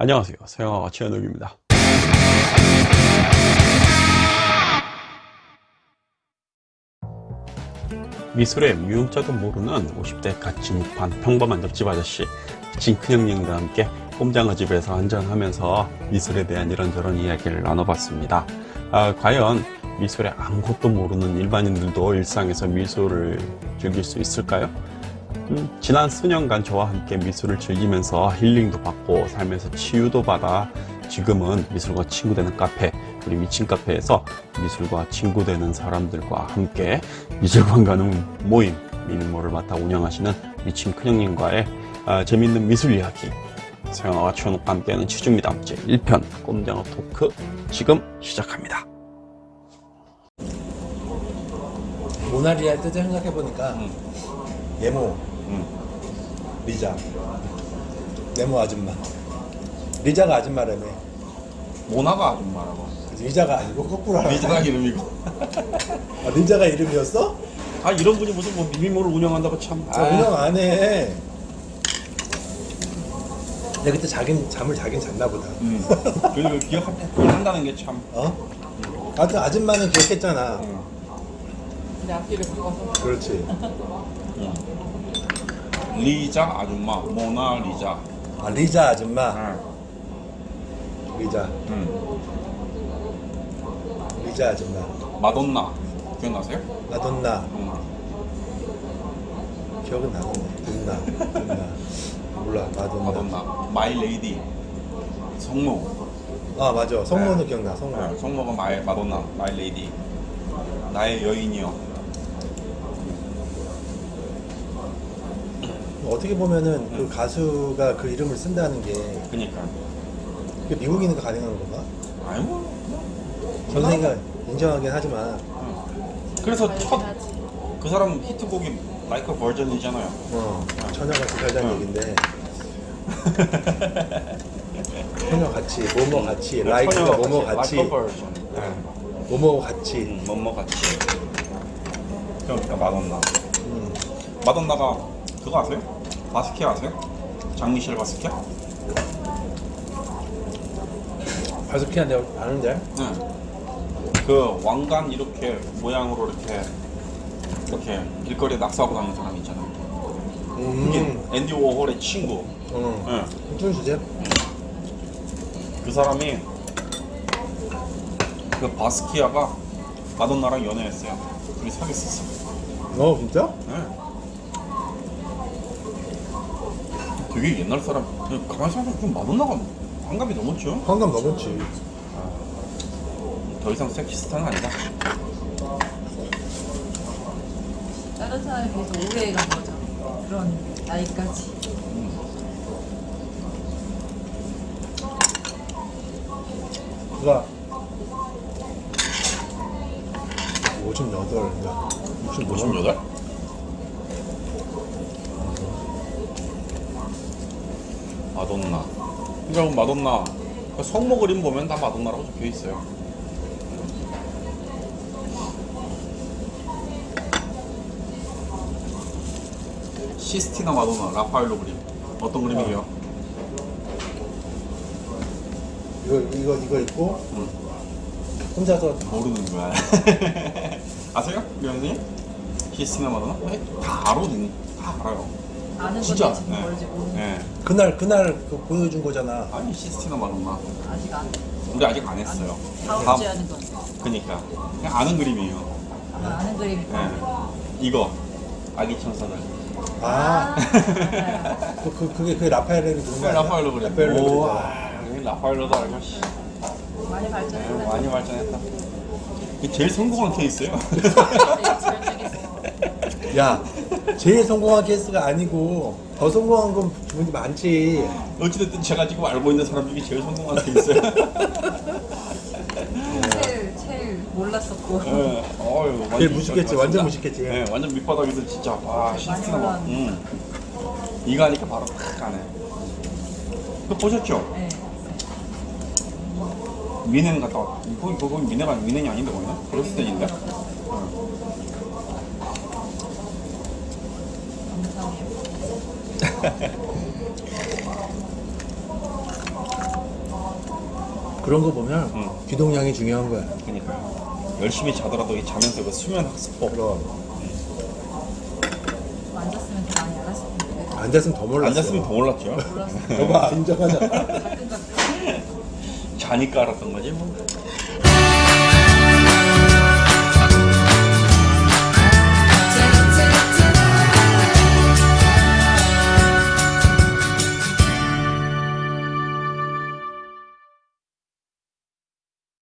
안녕하세요. 서영아가 최현욱입니다. 미술의 미용자도 모르는 50대 가치무판 평범한 옆집 아저씨 진큰 형님과 함께 꼼장어 집에서 한잔하면서 미술에 대한 이런저런 이야기를 나눠봤습니다. 아, 과연 미술에 아무것도 모르는 일반인들도 일상에서 미술을 즐길 수 있을까요? 음, 지난 수년간 저와 함께 미술을 즐기면서 힐링도 받고 삶에서 치유도 받아 지금은 미술과 친구되는 카페 우리 미친 카페에서 미술과 친구되는 사람들과 함께 미술관 가는 모임 미니모를 맡아 운영하시는 미친 큰형님과의 아, 재밌는 미술 이야기 서영아와 추현욱과 함께하는 치중미담 제1편 꼼장어 토크 지금 시작합니다 모나리아의 뜻을 생각해보니까 음. 예모, 음. 리자. 네모 아줌마. 리자가 아줌마라며. 모나가 아줌마라고. 리자가 아니고 거꾸로 하라 리자가 이름이고. 아, 리자가 이름이었어? 아 이런 분이 무슨 뭐 미니모를 운영한다고 참. 아, 운영 안해. 내가 그때 자긴 잠을 자긴 잤나 보다. 음. 그리고 기억한다는 게참. 어? 하여튼 아줌마는 기억했잖아. 근데 앞뒤를 바꿔서. 그렇지 리자 아줌마 모나 리자. 아 리자 아줌마? 응. 리자. 응. 리자 아줌마. 마돈나. 기억나세요? 마돈나. 응. 기억은 나는데 돈나 돈나. 몰라 마돈나. 마돈나. my lady. 성모. 아 맞아. 성모는 네. 기억나 성모. 네, 성모가 my 마돈나 my lady. 나의 여인이여 어떻게 보면은 그 가수가 그 이름을 쓴다는 게 그니까. 그게 미국이니까 가능한 건가? 아니 뭐전 세계가 인정하긴 하지만. 그래서 첫 그 사람 히트곡이 Like a Virgin이잖아요. 어 처녀같이 살자는 응. 얘긴데. 처녀같이 뭐뭐 같이 네, 라이크가 뭐뭐 같이 버전. 뭐뭐 같이. 음, 뭐뭐 같이. 그러니까 마돈나. 음. 마돈나가 그거 아세요? 바스키아 아세요? 장미셸 바스키아? 바스키아 내가 아는데 네. 그 왕관 이렇게 모양으로 이렇게 이렇게 길거리에 낙서하고 다니는 사람 있잖아요. 그게 음. 앤디 워홀의 친구. 어. 네. 주제? 그 사람이 그 바스키아가 마돈나랑 연애했어요. 둘이 사귀었었어. 어 진짜? 네. 되게 옛날 사람. 가만히 생각해보면 좀 마돈나가 환갑이 넘었죠? 환감 넘었지 더 이상 섹시스타는 아니다. 다른 사람에 비해서 오래 간 거죠. 그런 나이까지. 그가 58인가 65 58? 마돈나. 그러니까 마돈나. 그 성모 그림 보면 다 마돈나라고 적혀 있어요. 시스티나 마돈나 라파엘로 그림. 어떤 그림이에요? 이거 이거 이거 있고 응. 혼자서 모르는 거야. 아세요? 명님? 시스티나 마돈나? 네, 다 알거든요. 다 알아요. 아는 진짜. 건지 지금 모르지 모르는 네. 그날 그날 그 보여준 거잖아 아니 시스티나 마돈나. 아직 안. 우리 아직 안 했어요. 다음 주에 하는 건. 그니까 그냥 아는 그림이에요. 아마 아는 그림이니까. 네. 이거 아기 천사들. 아 그, 그, 그게 거 네, 아니야? 라파엘로 그림. 라파엘로 아, 여기 라파엘로도 알고 씨. 많이 네, 발전했네. 많이 발전했다. 제일 성공한 케이스예요. 야 제일 성공한 케이스가 아니고 더 성공한 건 분이 많지 어찌됐든 제가 지금 알고 있는 사람 중에 제일 성공한 케이스예요. 제일 제일 몰랐었고. 네. 어휴, 완전 제일 무식했지. 완전 무식했지 네, 완전 밑바닥에서 진짜 와 막. 올라왔네. 음. 이거 하니까 바로 탁 가네. 그 보셨죠? 네. 미네는 갔다 왔. 거기 거기 미네가 미네이 아닌데 거기는 그로스텐인데. 감사해요. 그런 거 보면 응. 기동량이 중요한 거야. 그러니까 열심히 자더라도 이 자면서 그 수면 학습법 그럼 앉았으면 더 많이 알았을 텐데. 앉았으면 더 몰랐어. 앉았으면 더 몰랐죠. 몰랐어. 너가 인정하자. 자니까 알았던 거지 뭐.